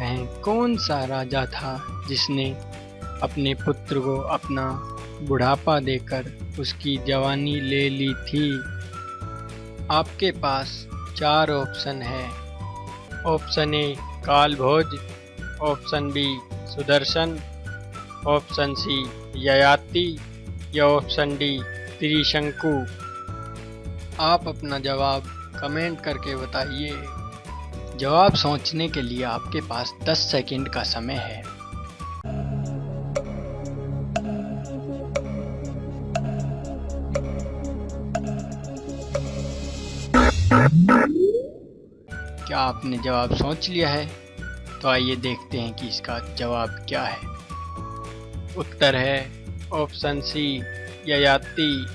कहें कौन सा राजा था जिसने अपने पुत्र को अपना बुढ़ापा देकर उसकी जवानी ले ली थी? आपके पास चार ऑप्शन है। Option A Kal Bhoj option B, Sudarshan, option C, Yayati, या ऑप्शन डी, त्रिशंकु। आप अपना जवाब कमेंट करके बताइए। जवाब सोचने के लिए आपके पास 10 सेकंड का समय है। क्या आपने जवाब सोच लिया है? तो आइए देखते हैं कि इसका जवाब क्या है। उत्तर है ऑप्शन सी, ययाति।